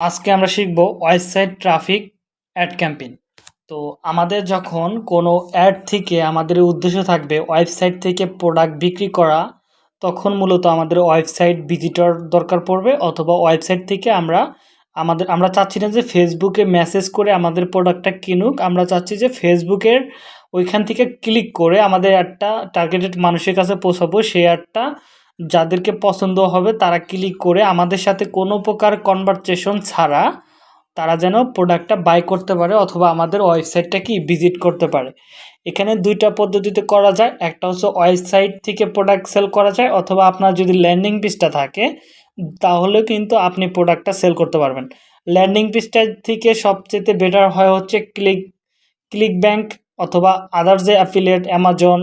আজকে আমরা শিখব ওয়েবসাইট ট্রাফিক অ্যাড ক্যাম্পেইন। তো আমাদের যখন কোনো অ্যাড থেকে আমাদের উদ্দেশ্য থাকবে ওয়েবসাইট থেকে প্রোডাক্ট বিক্রি করা, তখন মূলত আমাদের ওয়েবসাইট ভিজিটর দরকার পড়বে অথবা ওয়েবসাইট থেকে আমরা, আমাদের, আমরা চাচ্ছি না যে ফেসবুকে মেসেজ করে আমাদের প্রোডাক্টটা কিনুক, আমরা চাচ্ছি যে ফেসবুকের ওইখান থেকে ক্লিক করে আমাদের অ্যাডটা টার্গেটেড মানুষের কাছে পৌঁছাবো, সেই অ্যাডটা যাদেরকে পছন্দ হবে তারা ক্লিক করে আমাদের সাথে কোনো প্রকার কনভারসেশন ছাড়া তারা যেন প্রোডাক্টটা বাই করতে পারে অথবা আমাদের ওয়েবসাইটটা কি ভিজিট করতে পারে। এখানে দুইটা পদ্ধতিতে করা যায়, একটা হচ্ছে ওয়েবসাইট থেকে প্রোডাক্ট সেল করা যায় অথবা আপনার যদি ল্যান্ডিং পেজটা থাকে তাহলে কিন্তু আপনি প্রোডাক্টটা সেল করতে পারবেন। ল্যান্ডিং পেজটা থেকে সবচেয়ে বেটার হয় হচ্ছে ক্লিক ক্লিক ব্যাংক অথবা আদার যে অ্যাফিলিয়েট অ্যামাজন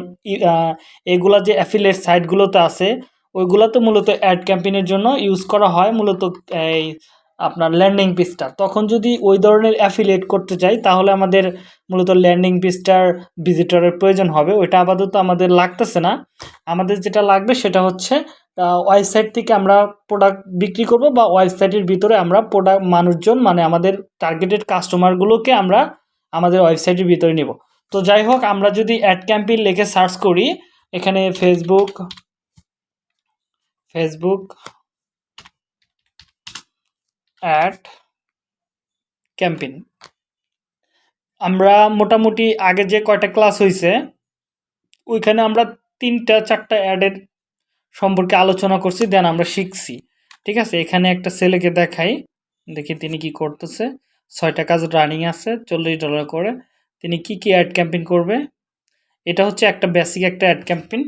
এগুলা যে অ্যাফিলিয়েট সাইটগুলোতে আছে ওইগুলোতে মূলত অ্যাড ক্যাম্পেইনের জন্য ইউজ করা হয়, মূলত এই আপনার ল্যান্ডিং পেজটা তখন যদি ওই ধরনের অ্যাফিলিয়েট করতে চাই, তাহলে আমাদের মূলত ল্যান্ডিং পেজটার ভিজিটরের প্রয়োজন হবে। ওইটা আপাতত আমাদের লাগতেছে না। আমাদের যেটা লাগবে সেটা হচ্ছে ওয়েবসাইট থেকে আমরা প্রোডাক্ট বিক্রি করব বা ওয়েবসাইটের ভিতরে আমরা প্রোডাক্ট মানুষজন মানে আমাদের টার্গেটেড কাস্টমারগুলোকে আমরা আমাদের ওয়েবসাইটের ভিতরে নিব। তো যাই হোক, আমরা যদি অ্যাড ক্যাম্পেইন লিখে সার্চ করি, এখানে ফেসবুক ফেসবুক অ্যাড ক্যাম্পেইন আমরা মোটামুটি আগে যে কয়টা ক্লাস হয়েছে ওইখানে আমরা তিনটা, চারটা অ্যাডের সম্পর্কে আলোচনা করছি দেন আমরা শিখছি। ঠিক আছে? এখানে একটা ছেলেকে দেখাই। দেখি তিনি কি করতেছে। ছয়টা কাজ রানিং আছে, চল্লিশ ডলার করে। তিনি কি কি অ্যাড ক্যাম্পেইন করবে? এটা হচ্ছে একটা বেসিক একটা অ্যাড ক্যাম্পেইন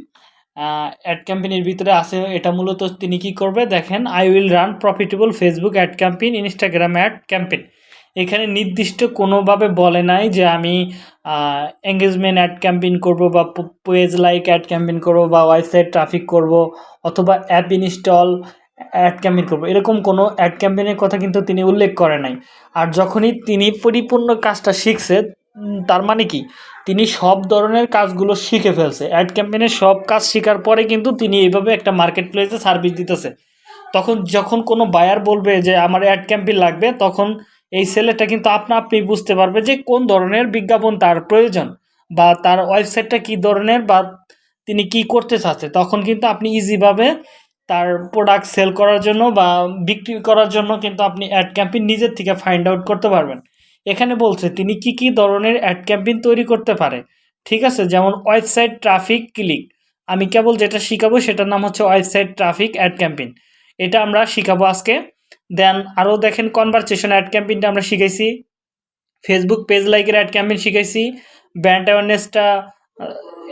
অ্যাড ক্যাম্পেইনের ভিতরে আছে, এটা মূলত তিনি কি করবে? দেখেন I will run profitable Facebook ad campaign Instagram ad campaign এখানে নির্দিষ্ট কোনোভাবে বলে নাই যে আমি এঙ্গেজমেন্ট অ্যাড ক্যাম্পেইন করব বা পেজ লাইক অ্যাড ক্যাম্পেইন করব বা ওয়েবসাইট ট্রাফিক করব অথবা অ্যাপ ইনস্টল অ্যাড ক্যাম্পেইন করব। এরকম কোনো অ্যাড ক্যাম্পেইনের কথা কিন্তু তিনি উল্লেখ করে নাই। আর যখনই তিনি পরিপূর্ণ কাজটা শিখছে তার মানে কি? তিনি সব ধরনের কাজগুলো শিখে ফেলছে। অ্যাড ক্যাম্পেনের সব কাজ শেখার পরে কিন্তু তিনি এইভাবে একটা মার্কেট প্লেসে সার্ভিস দিতেছে। তখন যখন কোনো বায়ার বলবে যে, আমার অ্যাড ক্যাম্পেন লাগবে, তখন এই ছেলেটা কিন্তু আপনা আপনি বুঝতে পারবে যে, কোন ধরনের বিজ্ঞাপন তার প্রয়োজন বা তার ওয়েবসাইটটা কী ধরনের বা তিনি কি করতে চাচ্ছে। তখন কিন্তু আপনি ইজিভাবে তার প্রোডাক্ট সেল করার জন্য বা বিক্রি করার জন্য কিন্তু আপনি অ্যাড ক্যাম্পেইন নিজের থেকে ফাইন্ড আউট করতে পারবেন। এখানে বলছে, তিনি কি কি ধরনের অ্যাড ক্যাম্পেইন তৈরি করতে পারে? ঠিক আছে, যেমন ওয়েবসাইট ট্রাফিক ক্লিক আমি কেবল যেটা শিখাবো সেটার নাম হচ্ছে ওয়েবসাইট ট্রাফিক অ্যাড ক্যাম্পেইন এটা আমরা শিখাবো আজকে। দেন আরও দেখেন কনভারসেশন অ্যাড ক্যাম্পেইনটা আমরা শিখাইছি। ফেসবুক পেজ লাইকের অ্যাড ক্যাম্পেইন শিখাইছি। ব্র্যান্ড অ্যাওয়ারনেসটা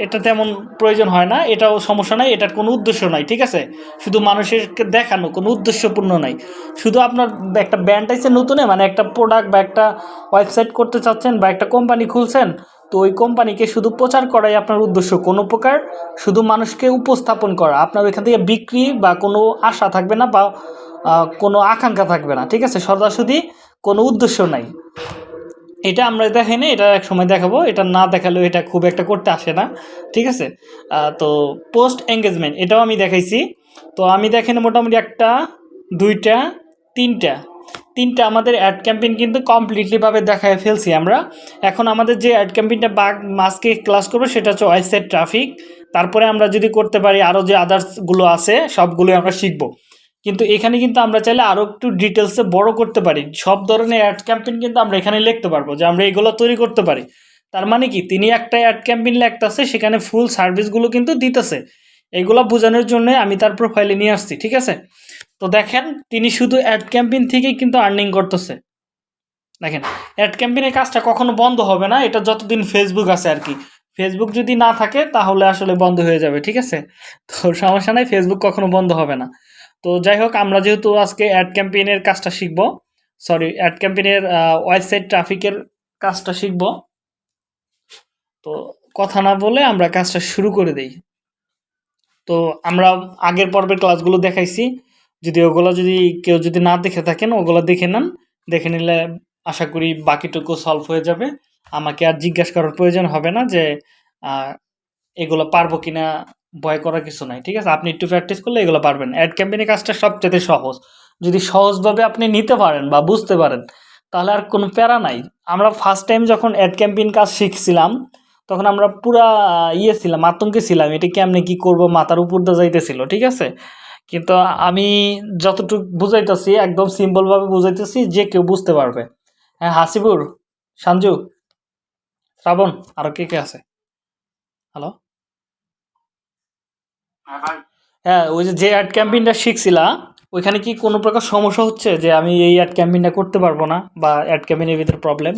এটা তেমন প্রয়োজন হয় না, এটাও সমস্যা নাই, এটার কোনো উদ্দেশ্য নাই, ঠিক আছে? শুধু মানুষেরকে দেখানো, কোনো উদ্দেশ্যপূর্ণ নাই। শুধু আপনার একটা ব্র্যান্ড আছে নতুনে মানে একটা প্রোডাক্ট বা একটা ওয়েবসাইট করতে চাচ্ছেন বা একটা কোম্পানি খুলছেন, তো ওই কোম্পানিকে শুধু প্রচার করাই আপনার উদ্দেশ্য। কোনো প্রকার শুধু মানুষকে উপস্থাপন করা, আপনার ওইখান থেকে বিক্রি বা কোনো আশা থাকবে না বা কোনো আকাঙ্ক্ষা থাকবে না, ঠিক আছে? সদাসুদি কোনো উদ্দেশ্য নাই। এটা আমরা দেখাই না এটা এক সময় দেখাবো। এটা না দেখালেও এটা খুব একটা করতে আসে না, ঠিক আছে? তো পোস্ট এঙ্গেজমেন্ট এটাও আমি দেখাইছি। তো আমি দেখেন মোটামুটি একটা, দুইটা, তিনটা। তিনটা আমাদের অ্যাড ক্যাম্পেইন কিন্তু কমপ্লিটলিভাবে দেখায় ফেলছি আমরা। এখন আমাদের যে অ্যাড ক্যাম্পেইনটা বাঘ মাসকে ক্লাস করব সেটা হচ্ছে ওয়েবসাইট ট্রাফিক তারপরে আমরা যদি করতে পারি আরও যে আদার্সগুলো আছে, সবগুলোই আমরা শিখব। কিন্তু এখানে কিন্তু আমরা চাইলে আরও একটু ডিটেলসে বড় করতে পারি। সব ধরনের অ্যাড ক্যাম্পেইন কিন্তু আমরা এখানে লিখতে পারব যে আমরা এগুলো তৈরি করতে পারি। তার মানে কি? তিনি একটা অ্যাড ক্যাম্পেইন লিখতেছে, সেখানে ফুল সার্ভিসগুলো কিন্তু দিতেছে। এগুলো বোঝানোর জন্য আমি তার প্রোফাইলে নিয়ে আসছি, ঠিক আছে? তো দেখেন, তিনি শুধু অ্যাড ক্যাম্পেইন থেকেই কিন্তু আর্নিং করতেছে। দেখেন অ্যাড ক্যাম্পেইনের কাজটা কখনো বন্ধ হবে না, এটা যতদিন ফেসবুক আছে আর কি। ফেসবুক যদি না থাকে, তাহলে আসলে বন্ধ হয়ে যাবে, ঠিক আছে? তো সমস্যা নাই ফেসবুক কখনো বন্ধ হবে না। তো যাই হোক আমরা যেহেতু আজকে অ্যাড ক্যাম্পেইনের কাজটা শিখব সরি অ্যাড ক্যাম্পেইনের ওয়েবসাইট ট্রাফিকের কাজটা শিখব। তো কথা না বলে আমরা কাজটা শুরু করে দেই। তো আমরা আগের পর্বের ক্লাসগুলো দেখাইছি। যদি ওগুলো যদি কেউ যদি না দেখে থাকেন, ওগুলো দেখে নেন। দেখে নিলে আশা করি বাকিটুকু সলভ হয়ে যাবে। আমাকে আর জিজ্ঞাসা করার প্রয়োজন হবে না যে এগুলো পারব কিনা ভয় করার কিছু নাই, ঠিক আছে? আপনি একটু প্র্যাকটিস করলে এগুলো পারবেন। অ্যাড ক্যাম্পেইনের কাজটা সবচেয়ে সহজ। যদি সহজভাবে আপনি নিতে পারেন বা বুঝতে পারেন, তাহলে আর কোনো প্যারা নাই। আমরা ফার্স্ট টাইম যখন অ্যাড ক্যাম্পেইন কাজ শিখছিলাম, তখন আমরা পুরা ইয়ে ছিলাম, আতঙ্কে ছিলাম, এটা কেমনে কি করব, মাথার উপর দিয়ে যাইতেছিল, ঠিক আছে? কিন্তু আমি যতটুকু বুঝাইতেছি, একদম সিম্পলভাবে বুঝাইতেছি, যে কেউ বুঝতে পারবে। হ্যাঁ হাসিবুর সঞ্জু শ্রাবণ আরও কে কে আছে? হ্যালো হ্যাঁ হ্যাঁ ওই যে অ্যাড ক্যাম্পেইনটা শিখছিলা ওইখানে কি কোনো প্রকার সমস্যা হচ্ছে যে আমি এই অ্যাড ক্যাম্পেইনটা করতে পারব না বা অ্যাড ক্যাম্পেইনের ভিতরে প্রবলেম।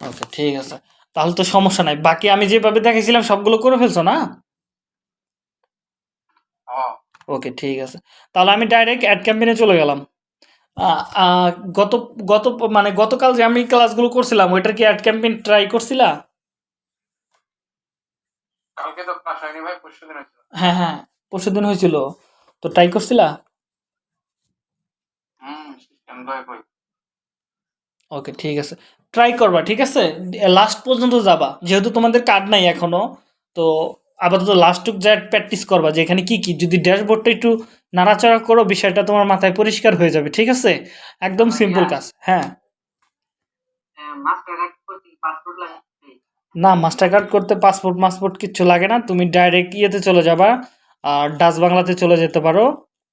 ওকে ঠিক আছে। তাহলে তো সমস্যা নাই। বাকি আমি যেভাবে দেখেছিলাম সবগুলো করে ফেলছো না? হ্যাঁ। ওকে ঠিক আছে। তাহলে আমি ডাইরেক্ট অ্যাড ক্যাম্পেইনে চলে গেলাম। গত গত মানে গতকাল যে আমি ক্লাসগুলো করছিলাম ওইটার কি অ্যাড ক্যাম্পেইন ট্রাই করছিলা? কালকে তো ক্লাস হয়নি ভাই হয়েছিল। হ্যাঁ হ্যাঁ হয়েছিল। তো ট্রাই করছিলা? হুম সিস্টেম দয় কই ওকে ঠিক আছে। ট্রাই করবা ঠিক আছে? লাস্ট পর্যন্ত যাবা। যেহেতু তোমাদের কার্ড নাই এখনও তো আপাতত লাস্টুক যা প্র্যাকটিস করবা যে এখানে কি কি? যদি ড্যাশবোর্ডটা একটু নাড়াচাড়া করো বিষয়টা তোমার মাথায় পরিষ্কার হয়ে যাবে ঠিক আছে? একদম সিম্পল কাজ হ্যাঁ। না মাস্টার কার্ড করতে পাসপোর্ট মাসপোর্ট কিচ্ছু লাগে না। তুমি ডাইরেক্ট ইয়েতে চলে যাবা, আর ডাচ বাংলাতে চলে যেতে পারো,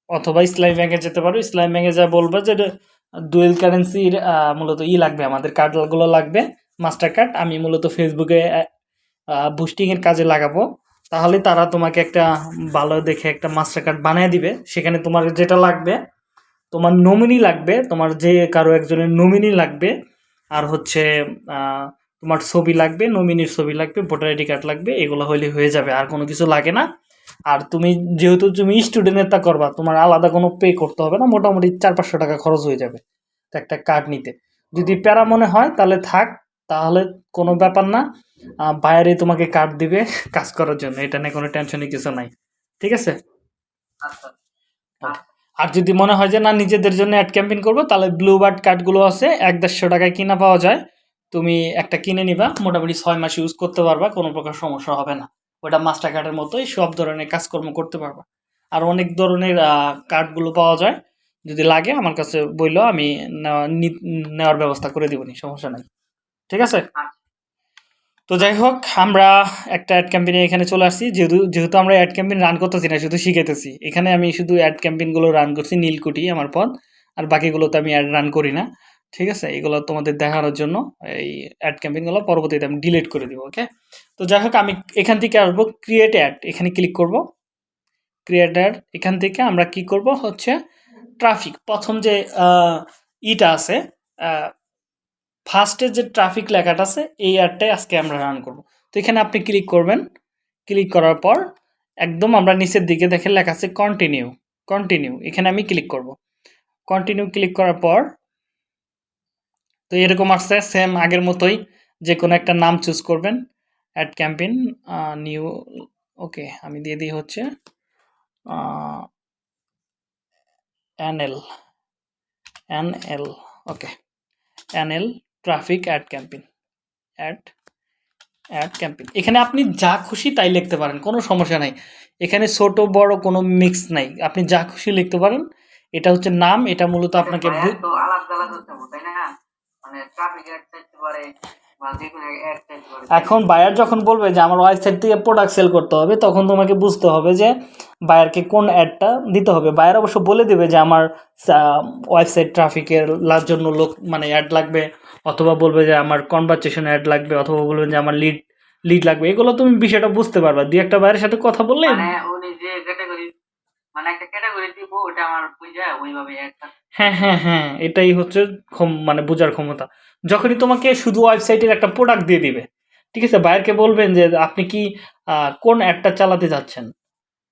অথবা ইসলামী ব্যাংকে যেতে পারো। ইসলামী ব্যাংকে যা বলবে যে ডুয়েল কারেন্সির মূলত ই লাগবে, আমাদের কার্ডগুলো লাগবে মাস্টার কার্ড আমি মূলত ফেসবুকে বুস্টিংয়ের কাজে লাগাবো। তাহলে তারা তোমাকে একটা ভালো দেখে একটা মাস্টার কার্ড বানিয়ে দিবে। সেখানে তোমার যেটা লাগবে, তোমার নমিনি লাগবে, তোমার যে কারও একজনের নমিনি লাগবে, আর হচ্ছে তোমার ছবি লাগবে নমিনির ছবি লাগবে ভোটার আইডি কার্ড লাগবে এগুলো হইলে হয়ে যাবে আর কোনো কিছু লাগে না। আর তুমি যেহেতু তুমি স্টুডেন্ট তা করবা তোমার আলাদা কোনো পে করতে হবে না মোটামুটি চার পাঁচশো টাকা খরচ হয়ে যাবে একটা কার্ড নিতে। যদি প্যারা মনে হয় তাহলে থাক তাহলে কোনো ব্যাপার না বাইরে তোমাকে কার্ড দিবে কাজ করার জন্য এটা নিয়ে কোনো টেনশনই কিছু নাই ঠিক আছে? আচ্ছা। আর যদি মনে হয় যে না নিজেদের জন্য অ্যাড ক্যাম্পেইন করব তাহলে ব্লু বার্ড কার্ডগুলো আছে এক দেড়শো টাকায় কিনা পাওয়া যায় তুমি একটা কিনে নিবা, মোটামুটি ছয় মাস ইউজ করতে পারবা, কোনো প্রকার সমস্যা হবে না। ওটা মাস্টার কার্ডের মতোই সব ধরনের কাজকর্ম করতে পারবা। আর অনেক ধরনের কার্ডগুলো পাওয়া যায়, যদি লাগে আমার কাছে বলল আমি নেওয়ার ব্যবস্থা করে দিবনি সমস্যা নাই। ঠিক আছে? তো যাই হোক, আমরা একটা অ্যাড ক্যাম্পেইনে এখানে চলে আসছি। যেহেতু যেহেতু আমরা অ্যাড ক্যাম্পেইন রান করতেছি না, শুধু শিখাইতেছি। এখানে আমি শুধু অ্যাড ক্যাম্পেইনগুলো রান করছি, নীলকুঠি, আমার পদ, আর বাকিগুলোতে আমি অ্যাড রান করি না। ঠিক আছে? এগুলো তোমাদের দেখানোর জন্য এই অ্যাড ক্যাম্পেইনগুলো পরবর্তীতে আমি ডিলিট করে দিব ওকে তো যাই হোক, আমি এখান থেকে আসব ক্রিয়েট অ্যাড এখানে ক্লিক করব। ক্রিয়েট অ্যাড এখান থেকে আমরা কি করব? হচ্ছে ট্রাফিক প্রথম যে ইটা আছে ফার্স্টে যে ট্রাফিক লেখাটা আছে, এই অ্যাডটাই আজকে আমরা রান করব। তো এখানে আপনি ক্লিক করবেন। ক্লিক করার পর একদম আমরা নিচের দিকে দেখে লেখা আছে কন্টিনিউ কন্টিনিউ এখানে আমি ক্লিক করব। কন্টিনিউ ক্লিক করার পর তো এরকম আসছে সেম আগের মতোই যে কোনো একটা নাম চুজ করবেন অ্যাড ক্যাম্পেইন নিউ ওকে আমি দিয়ে দিই হচ্ছে NL NL okay NL traffic ad campaign ad ad campaign এখানে আপনি যা খুশি তাই লিখতে পারেন কোনো সমস্যা নাই। এখানে ছোট বড় কোনো মিক্স নাই। আপনি যা খুশি লিখতে পারেন এটা হচ্ছে নাম এটা মূলত আপনাকে এখন বায়ার যখন বলবে যে আমার ওয়েবসাইট থেকে প্রোডাক্ট সেল করতে হবে তখন তোমাকে বুঝতে হবে যে বায়ারকে কোন অ্যাডটা দিতে হবে। বায়ার অবশ্য বলে দেবে যে আমার ওয়েবসাইট ট্রাফিকের জন্য লোক মানে অ্যাড লাগবে অথবা বলবে যে আমার কনভারসেশন অ্যাড লাগবে অথবা বলবে যে আমার লিড লিড লাগবে। এগুলো তুমি বিষয়টা বুঝতে পারবা। দুই একটা বায়ের সাথে কথা বললে মানে উনি যে ক্যাটাগরি মানে একটা ক্যাটাগরি দিব ওটা আমার বুঝা ওইভাবে একটা হ্যাঁ হ্যাঁ হ্যাঁ এটাই হচ্ছে ক্ষম- মানে বোঝার ক্ষমতা। যখনই তোমাকে শুধু ওয়েবসাইটের একটা প্রোডাক্ট দিয়ে দিবে, ঠিক আছে? বায়ারকে বলবেন যে, আপনি কি কোন অ্যাডটা চালাতে চাচ্ছেন?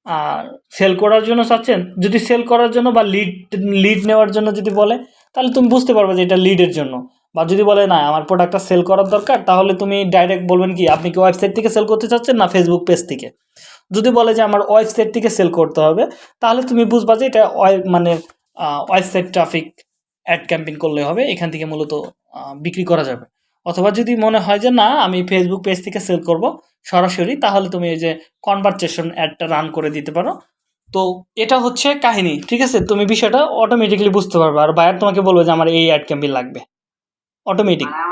আর সেল করার জন্য চাচ্ছেন? যদি সেল করার জন্য বা লিড লিড নেওয়ার জন্য যদি বলে, তাহলে তুমি বুঝতে পারবে যে এটা লিডের জন্য। বা যদি বলে, না, আমার প্রোডাক্টটা সেল করার দরকার, তাহলে তুমি ডাইরেক্ট বলবেন কি, আপনি কি ওয়েবসাইট থেকে সেল করতে চাচ্ছেন না ফেসবুক পেজ থেকে? যদি বলে যে, আমার ওয়েবসাইট থেকে সেল করতে হবে, তাহলে তুমি বুঝবা যে এটা মানে ওয়েবসাইট ট্রাফিক অ্যাড ক্যাম্পেইন করলে হবে এখান থেকে মূলত বিক্রি করা যাবে। অথবা যদি মনে হয় যে না আমি ফেসবুক পেজ থেকে সেল করব সরাসরি তাহলে তুমি এই যে কনভারসেশন অ্যাডটা রান করে দিতে পারো। তো এটা হচ্ছে কাহিনী ঠিক আছে? তুমি বিষয়টা অটোমেটিকলি বুঝতে পারবে। আর বায়ার তোমাকে বলবে যে আমার এই অ্যাড ক্যাম্পেইন লাগবে। অটোমেটিক মানে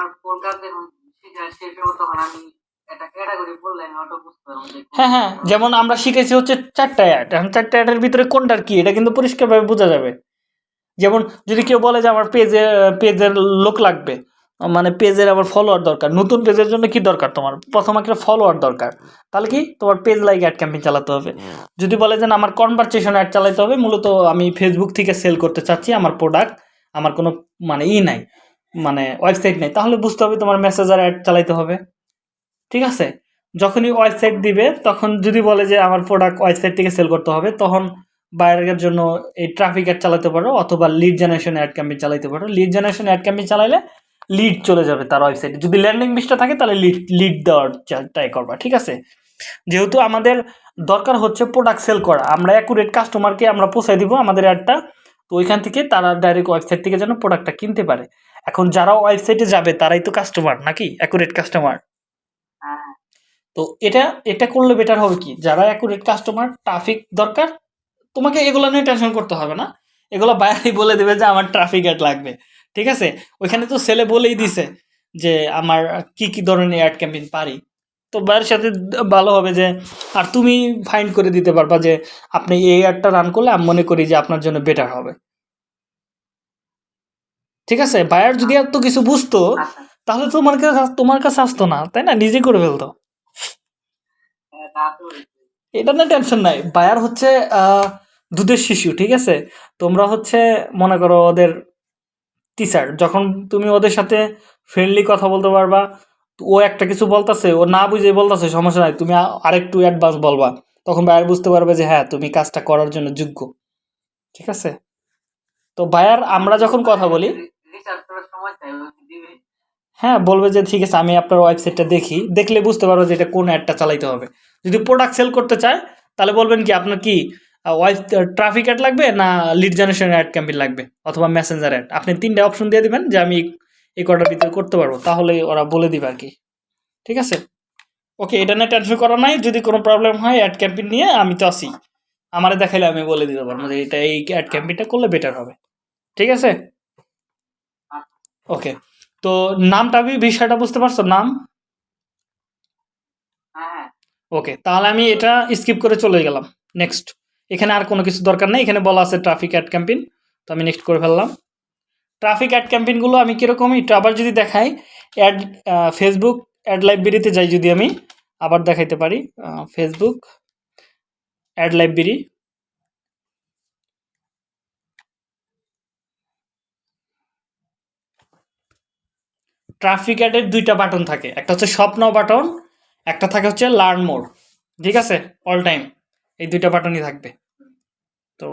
হ্যাঁ হ্যাঁ যেমন আমরা শিখেছি হচ্ছে চারটা অ্যাড এখন চারটা অ্যাডের ভিতরে কোনটার কি এটা কিন্তু পরিষ্কারভাবে বোঝা যাবে। যেমন যদি কেউ বলে যে আমার পেজে পেজের লোক লাগবে মানে পেজের আমার ফলোয়ার দরকার নতুন পেজের জন্য কি দরকার তোমার? প্রথম একটা ফলোয়ার দরকার তাহলে কি তোমার পেজ লাইক অ্যাড ক্যাম্পেইন চালাতে হবে। যদি বলে যে আমার কনভারসেশন অ্যাড চালাতে হবে মূলত আমি ফেসবুক থেকে সেল করতে চাচ্ছি আমার প্রোডাক্ট আমার কোনো মানে ই নাই মানে ওয়েবসাইট নেই তাহলে বুঝতে হবে তোমার মেসেজার অ্যাড চালাতে হবে। ঠিক আছে? যখনই ওয়েবসাইট দিবে তখন যদি বলে যে আমার প্রোডাক্ট ওয়েবসাইট থেকে সেল করতে হবে তখন বাইরের জন্য এই ট্রাফিক অ্যাড চালাতে পারো অথবা লিড জেনারেশন অ্যাড ক্যাম্পেইন চালাতে পারো। লিড জেনারেশন অ্যাড ক্যাম্পেইন চালাইলে লিড চলে যাবে তার ওয়েবসাইটে যদি ল্যান্ডিং পেজটা থাকে তাহলে লিড লিড দেওয়ার ট্রাই করবা ঠিক আছে? যেহেতু আমাদের দরকার হচ্ছে প্রোডাক্ট সেল করা আমরা অ্যাকুরেট কাস্টমারকে আমরা পৌঁছাই দিব আমাদের অ্যাডটা তো ওইখান থেকে তারা ডাইরেক্ট ওয়েবসাইট থেকে যেন প্রোডাক্টটা কিনতে পারে। এখন যারা ওয়েবসাইটে যাবে তারাই তো কাস্টমার নাকি? অ্যাকুরেট কাস্টমার তো এটা এটা করলে বেটার হবে কি? যারা অ্যাকুরেট কাস্টমার ট্রাফিক দরকার তোমাকে এগুলো নিয়ে টেনশন করতে হবে না। এগুলো বাইরেই বলে দেবে যে আমার ট্রাফিক অ্যাড লাগবে। ঠিক আছে? ওইখানে তো ছেলে বলেই দিছে যে আমার কি কি ধরনের অ্যাড ক্যাম্পেইন পারি। তো বাইরের সাথে ভালো হবে যে, আর তুমি ফাইন্ড করে দিতে পারবা যে আপনি এই অ্যাডটা রান করলে আমি মনে করি যে আপনার জন্য বেটার হবে। ঠিক আছে? বায়ার যদি এত কিছু বুঝতো, তাহলে তোমার কাছে তোমার কাছে আসতো না, তাই না? নিজে করে ফেলতো। হ্যাঁ। এটা না টেনশন নাই। বায়ার হচ্ছে দুধের শিশু, ঠিক আছে? তোমরা হচ্ছে, মনে করো ওদের টিচার যখন তুমি ওদের সাথে ফ্রেন্ডলি কথা বলতে পারবা, ও একটা কিছু বলতাছে, ও না বুঝে বলতাছে, সমস্যা নাই, তুমি আরেকটু অ্যাডভান্স বলবা। তখন বায়ার বুঝতে পারবে যে হ্যাঁ তুমি কাজটা করার জন্য যোগ্য। ঠিক আছে? তো বায়ার আমরা যখন কথা বলি হ্যাঁ বলবে যে, ঠিক আছে, আমি আপনার ওয়েবসাইটটা দেখি। দেখলে বুঝতে পারব যে, এটা কোন অ্যাডটা চালাইতে হবে। যদি প্রোডাক্ট সেল করতে চায়, তাহলে বলবেন কি আপনার কি ওয়াইফ ট্রাফিক অ্যাড লাগবে না লিড জেনারেশন অ্যাড ক্যাম্পেইন লাগবে অথবা মেসেঞ্জার অ্যাড আপনি তিনটে অপশন দিয়ে দেবেন যে আমি এই কটার ভিতরে করতে পারব, তাহলে ওরা বলে দিবে আর কি। ঠিক আছে? ওকে এটা নিয়ে টেনশন করা নাই, যদি কোনো প্রবলেম হয় অ্যাড ক্যাম্পেইন নিয়ে আমি তো আসি আমারে দেখাইলে আমি বলে দিতে পারব যে এটা এই অ্যাড ক্যাম্পেইনটা করলে বেটার হবে। ঠিক আছে? ওকে তো নামটা বিষয়টা বুঝতে পারছ? নাম? ওকে তাহলে আমি এটা স্কিপ করে চলে গেলাম। নেক্সট এখানে আর কোনো কিছু দরকার নেই। এখানে বলা আছে ট্রাফিক অ্যাড ক্যাম্পেইন তো আমি নেক্সট করে ফেললাম। ট্রাফিক অ্যাড ক্যাম্পেইনগুলো আমি কীরকম একটু আবার যদি দেখাই অ্যাড ফেসবুক অ্যাড লাইব্রেরিতে যাই যদি আমি, আবার দেখাইতে পারি। ফেসবুক অ্যাড লাইব্রেরি ট্রাফিক অ্যাডের দুইটা বাটন থাকে। একটা হচ্ছে স্বপ্ন বাটন একটা থাকে হচ্ছে লার্ন মোর ঠিক আছে? অল টাইম এই দুইটা বাটনই থাকবে। তো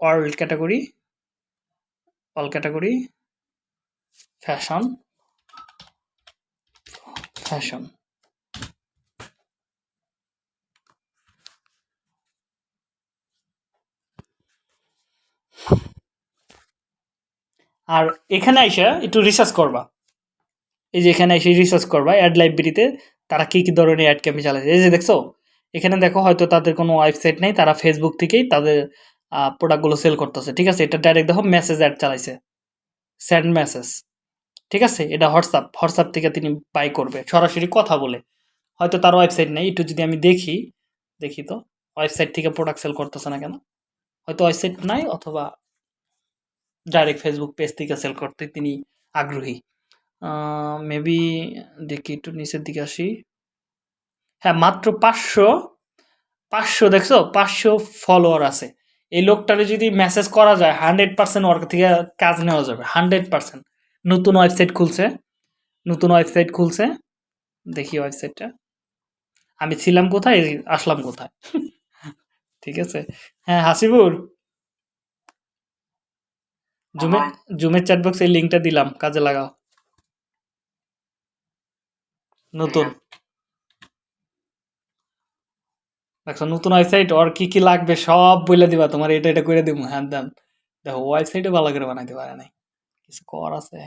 all category all category fashion fashion আর এখানে আইসা একটু রিসার্চ করবা। এই যে এখানে এসে রিসার্চ করবা অ্যাড লাইব্রেরিতে তারা কী কী ধরনের অ্যাড ক্যাম্পে চালাচ্ছে। এই যে দেখছ, এখানে দেখো হয়তো তাদের কোনো ওয়েবসাইট নেই, তারা ফেসবুক থেকেই তাদের প্রোডাক্টগুলো সেল করতেছে, ঠিক আছে? এটা ডাইরেক্ট দেখো মেসেজ অ্যাড চালাইছে। স্যান্ড মেসেজ ঠিক আছে? এটা হোয়াটসঅ্যাপ হোয়াটসঅ্যাপ থেকে তিনি বাই করবে, সরাসরি কথা বলে। হয়তো তার ওয়েবসাইট নেই, একটু যদি আমি দেখি দেখি তো ওয়েবসাইট থেকে প্রোডাক্ট সেল করতেছে না কেন? হয়তো ওয়েবসাইট নাই অথবা ডাইরেক্ট ফেসবুক পেজ থেকে সেল করতে তিনি আগ্রহী। মেবি দেখি একটু নিচের দিকে আসি। হ্যাঁ মাত্র পাঁচশো পাঁচশো দেখছ? পাঁচশো ফলোয়ার আছে। এই লোকটারে যদি মেসেজ করা যায় হান্ড্রেড পার্সেন্ট ওর থেকে কাজ নেওয়া যাবে হান্ড্রেড পার্সেন্ট নতুন ওয়েবসাইট খুলছে নতুন ওয়েবসাইট খুলছে। দেখি ওয়েবসাইটটা আমি ছিলাম কোথায়? আসলাম কোথায়? ঠিক আছে। হ্যাঁ হাসিবুর। জুমে জুমের চ্যাটবক্সে এই লিঙ্কটা দিলাম কাজে লাগাও। নতুন। দেখো, নতুন ওয়েবসাইট ওর কি কি লাগবে সব বলে দিবা, তোমার এটা এটা করে দিব হ্যাঁ দেন দেখো ওয়েবসাইটে ভালো করে বানাইতে পারে নাই। কিছু কর আছে।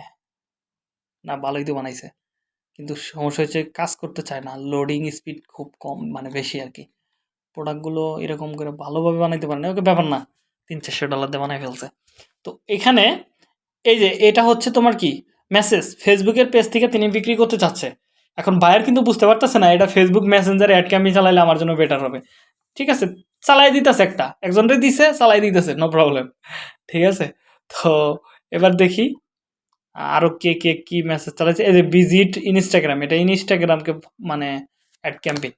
না, ভালোই তো বানাইছে। কিন্তু সমস্যা হচ্ছে কাজ করতে চায় না লোডিং স্পিড খুব কম মানে বেশি আর কি। প্রোডাক্টগুলো এরকম করে ভালোভাবে বানাইতে পারে না ওকে, ব্যাপার না। তিন চারশো ডলার দিয়ে বানাই ফেলছে। তো এখানে এই যে, এটা হচ্ছে তোমার কি? মেসেজ ফেসবুকের পেজ থেকে তিনি বিক্রি করতে চাচ্ছে। এখন বায়ার কিন্তু বুঝতে পারতেছে না, এটা ফেসবুক মেসেঞ্জারে অ্যাড ক্যাম্পি চালাইলে আমার জন্য বেটার হবে। ঠিক আছে, চালাই দিতেছে একটা, একজনরে দিছে, চালাই দিতেছে নো প্রবলেম ঠিক আছে? তো এবার দেখি আরও কে কে কী মেসেজ চালাচ্ছে এই যে ভিজিট ইনস্টাগ্রাম এটা ইনস্টাগ্রামকে মানে অ্যাড ক্যাম্পেইন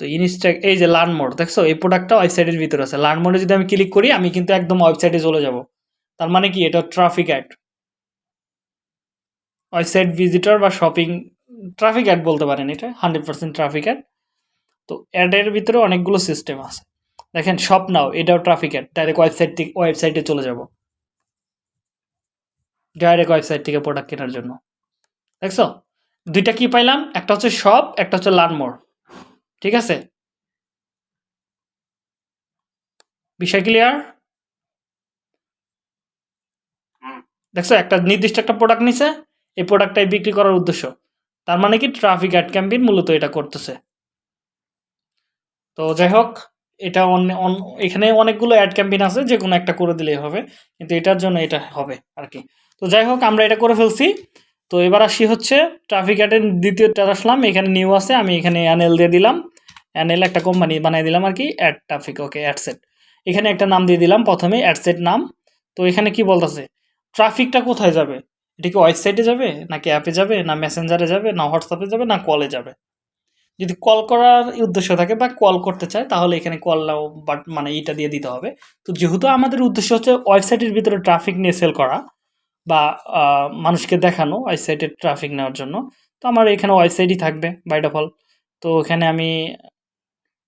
তো ইনস্টা এই যে লার্ন মোড দেখছ? এই প্রোডাক্টটা ওয়েবসাইটের ভিতরে আছে। লার্ন মোডে যদি আমি ক্লিক করি, আমি কিন্তু একদম ওয়েবসাইটে চলে যাব। তার মানে কি? এটা ট্রাফিক অ্যাড ওয়েবসাইট ভিজিটর বা শপিং ট্রাফিক অ্যাড বলতে পারেন এটা হান্ড্রেড পার্সেন্ট ট্রাফিক অ্যাড তো অ্যাডের ভিতরে অনেকগুলো সিস্টেম আছে। দেখেন শপ নাও এটাও ট্রাফিক অ্যাড ডাইরেক্ট ওয়েবসাইট থেকে ওয়েবসাইটে চলে যাব। ডাইরেক্ট ওয়েবসাইট থেকে প্রোডাক্ট কেনার জন্য। দেখছ? দুইটা কি পাইলাম? একটা হচ্ছে শপ একটা হচ্ছে লার্ন মোর ঠিক আছে? বিষয় ক্লিয়ার দেখছ একটা নির্দিষ্ট একটা প্রোডাক্ট নিছে এই প্রোডাক্টটাই বিক্রি করার উদ্দেশ্য। তার মানে কি ট্রাফিক অ্যাড ক্যাম্পেইন মূলত এটা করতেছে। তো যাই হোক, এটা অন্য- এখানে অনেকগুলো অ্যাড ক্যাম্পেইন আছে, যে কোনো একটা করে দিলেই হবে, কিন্তু এটার জন্য এটা হবে আর কি। তো যাই হোক, আমরা এটা করে ফেলছি। তো এবার আসি হচ্ছে ট্রাফিক অ্যাডের দ্বিতীয়টা আসলাম, এখানে নিউ আছে, আমি এখানে অ্যানেল দিয়ে দিলাম। অ্যানেল একটা কোম্পানি বানিয়ে দিলাম আর কি অ্যাড ট্রাফিক ওকে অ্যাডসেট এখানে একটা নাম দিয়ে দিলাম, প্রথমে অ্যাডসেট নাম। তো এখানে কি বলতেছে ট্রাফিকটা কোথায় যাবে? এটা কি ওয়েবসাইটে যাবে, নাকি অ্যাপে যাবে, না মেসেঞ্জারে যাবে, না হোয়াটসঅ্যাপে যাবে, না কলে যাবে? যদি কল করার উদ্দেশ্য থাকে বা কল করতে চায়, তাহলে এখানে কল বাট মানে এইটা দিয়ে দিতে হবে। তো যেহেতু আমাদের উদ্দেশ্য হচ্ছে ওয়েবসাইটের ভিতরে ট্রাফিক নিয়ে সেল করা বা মানুষকে দেখানো ওয়েবসাইটের ট্রাফিক নেওয়ার জন্য, তো আমার এখানে ওয়েবসাইটই থাকবে বাই ডিফল তো এখানে আমি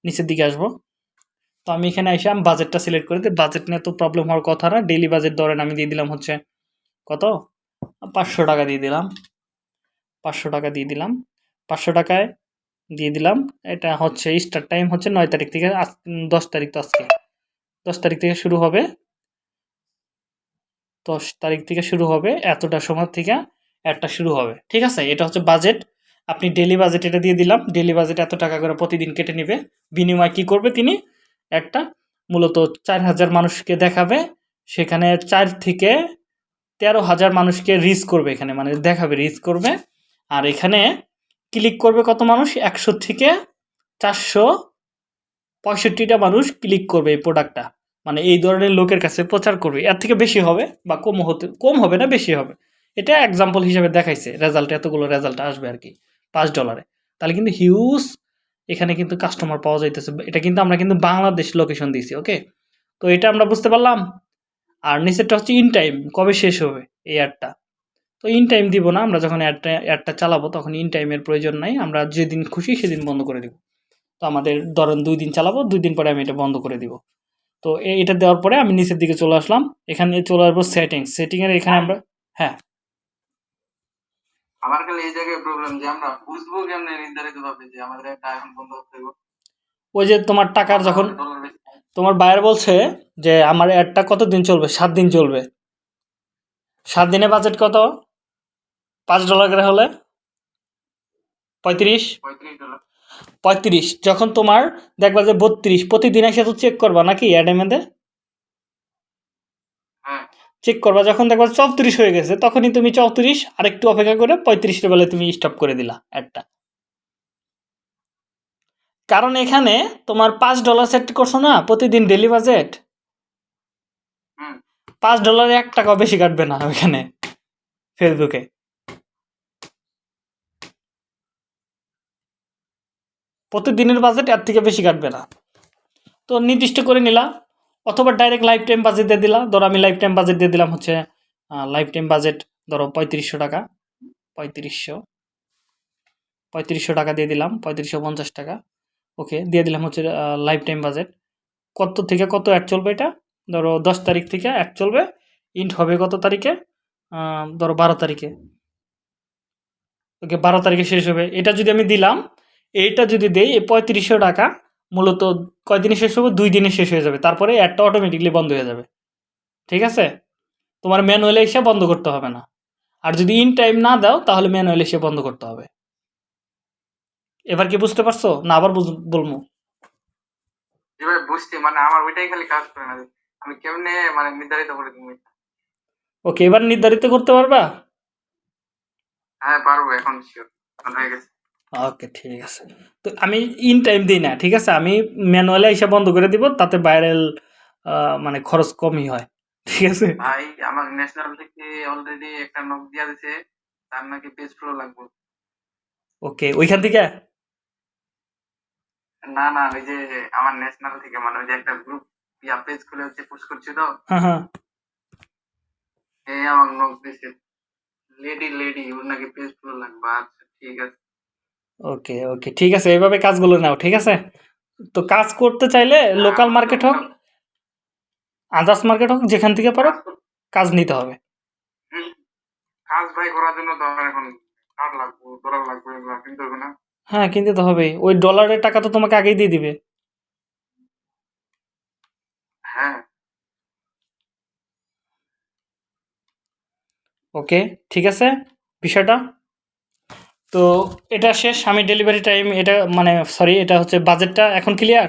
নিচের দিকে আসব। তো আমি এখানে এসে আমি বাজেটটা সিলেক্ট করে দিই। বাজেট নিয়ে তো প্রবলেম হওয়ার কথা না ডেলি বাজেট ধরেন আমি দিয়ে দিলাম হচ্ছে কত? পাঁচশো টাকা দিয়ে দিলাম। পাঁচশো টাকা দিয়ে দিলাম। পাঁচশো টাকায় দিয়ে দিলাম। এটা হচ্ছে স্টার্ট টাইম হচ্ছে নয় তারিখ থেকে আজ, দশ তারিখ তো আজকে। দশ তারিখ থেকে শুরু হবে। দশ তারিখ থেকে শুরু হবে। এতটা সময় থেকে একটা শুরু হবে। ঠিক আছে? এটা হচ্ছে বাজেট আপনি ডেলি বাজেট এটা দিয়ে দিলাম। ডেলি বাজেট এত টাকা করে প্রতিদিন কেটে নেবে। বিনিময় কি করবে তিনি? একটা মূলত চার হাজার মানুষকে দেখাবে। সেখানে চার থেকে তেরো হাজার মানুষকে রিচ করবে এখানে মানে দেখাবে রিচ করবে। আর এখানে ক্লিক করবে কত মানুষ? একশো থেকে চারশো পঁয়ষট্টিটা মানুষ ক্লিক করবে এই প্রোডাক্টটা মানে এই ধরনের লোকের কাছে প্রচার করবে। এর থেকে বেশি হবে বা কম হতে, কম হবে না, বেশি হবে। এটা এক্সাম্পল হিসেবে দেখাইছে রেজাল্ট এতগুলো রেজাল্ট আসবে আর কি, পাঁচ ডলারে তাহলে কিন্তু হিউজ এখানে কিন্তু কাস্টমার পাওয়া যাইতেছে। এটা কিন্তু আমরা কিন্তু বাংলাদেশ লোকেশন দিয়েছি ওকে তো এটা আমরা বুঝতে পারলাম। আর নিচেরটা হচ্ছে ইন টাইম কবে শেষ হবে এই অ্যাডটা তো ইন টাইম দিব না, আমরা যখন অ্যাডটা অ্যাডটা চালাবো তখন ইন টাইমের প্রয়োজন নাই, আমরা যেদিন খুশি সেদিন বন্ধ করে দিব। তো আমাদের ধরেন দুই দিন চালাবো, দুই দিন পরে আমি এটা বন্ধ করে দিব। তো এটা দেওয়ার পরে আমি নিচের দিকে চলে আসলাম, এখানে চলে আসব সেটিংস সেটিংয়ের এখানে আমরা হ্যাঁ। আমার খালি এই জায়গায় প্রবলেম যে আমরা বুঝব কেমনে নির্ধারিত ভাবে যে আমাদের একটা এখন বন্ধ করতে হবে ওই যে তোমার টাকার যখন তোমার বায়ার বলছে যে আমার অ্যাডটা কত দিন চলবে? সাত দিন চলবে। সাত দিনে বাজেট কত? পাঁচ ডলার করে হলে? পঁয়ত্রিশ? পঁয়ত্রিশ। যখন তোমার দেখবা যে বত্রিশ প্রতিদিন এসে তো চেক করবা নাকি অ্যাডেমেদে হ্যাঁ। চেক করবা যখন দেখবা চৌত্রিশ হয়ে গেছে তখনই তুমি চৌত্রিশ আর একটু অপেক্ষা করে পঁয়ত্রিশ বেলায় তুমি স্টপ করে দিলা অ্যাডটা কারণ এখানে তোমার পাঁচ ডলার সেট করছ না প্রতিদিন ডেলি বাজেট হুম। পাঁচ ডলারে এক টাকাও বেশি কাটবে না ওইখানে ফেসবুকে প্রতিদিনের বাজেট এর থেকে বেশি কাটবে না। তো নির্দিষ্ট করে নিলাম অথবা ডাইরেক্ট লাইফ টাইম বাজেট দিয়ে দিলাম ধরো আমি লাইফ টাইম বাজেট দিয়ে দিলাম হচ্ছে লাইফ টাইম বাজেট ধরো পঁয়ত্রিশশো টাকা পঁয়ত্রিশশো পঁয়ত্রিশশো টাকা দিয়ে দিলাম পঁয়ত্রিশশো পঞ্চাশ টাকা। ওকে, দিয়ে দিলাম হচ্ছে লাইফ টাইম বাজেট কত থেকে কত অ্যাড চলবে এটা? ধরো দশ তারিখ থেকে অ্যাড চলবে ইন্ট হবে কত তারিখে? ধরো বারো তারিখে। ওকে, বারো তারিখে শেষ হবে। এটা যদি আমি দিলাম, এইটা যদি দেই, এই পঁয়ত্রিশশো টাকা, মূলত কয়দিনে শেষ হবে? দুই দিনে শেষ হয়ে যাবে। তারপরে অ্যাডটা অটোমেটিকলি বন্ধ হয়ে যাবে। ঠিক আছে? তোমার ম্যানুয়ালি এসে বন্ধ করতে হবে না। আর যদি ইন টাইম না দাও, তাহলে ম্যানুয়ালি এসে বন্ধ করতে হবে। এবার কি বুঝতে পারছ? না আবার বলব। যেভাবে বুঝতে মানে আমার ওইটাই খালি কাজ করে না। আমি কেমনে মানে নির্ধারিত করে দিব ওকে এবার নির্ধারিত করতে পারবা? হ্যাঁ পারব এখন শিওর হয়ে গেছে। ওকে ঠিক আছে। তো আমি ইন টাইম দিই না ঠিক আছে? আমি ম্যানুয়ালি এসে বন্ধ করে দিব তাতে ভাইরাল মানে খরচ কমই হয় ঠিক আছে? ভাই আমার ন্যাশনাল থেকে অলরেডি একটা নক দিয়া দিছে তার নাকি পেজ ফ্লো লাগবে। ওকে ওইখান থেকে? না না ওই যে আমার ন্যাশনাল থেকে মানে ওই যে একটা গ্রুপ ইয়া পেজ খুলে হচ্ছে পুশ করছি তো। হ্যাঁ হ্যাঁ। এই আমার নক দিছে লেডি লেডি ওর নাকি পেজ ফ্লো লাগবে আচ্ছা ঠিক আছে। ওকে ওকে ঠিক আছে এইভাবে কাজগুলো নাও ঠিক আছে? তো কাজ করতে চাইলে লোকাল মার্কেট হোক আদার্স মার্কেট হোক যেখান থেকে পারো কাজ নিতে হবে। কাজ ভাই করার জন্য তো এখন কার্ড লাগবে ডলার লাগবে কিনতে না। হ্যাঁ কিনতে তো হবেই। ওই ডলারের টাকা তো তোমাকে আগেই দিয়ে দিবে। হ্যাঁ। ওকে ঠিক আছে বিষয়টা। তো এটা শেষ আমি ডেলিভারি টাইম এটা মানে সরি এটা হচ্ছে বাজেটটা এখন ক্লিয়ার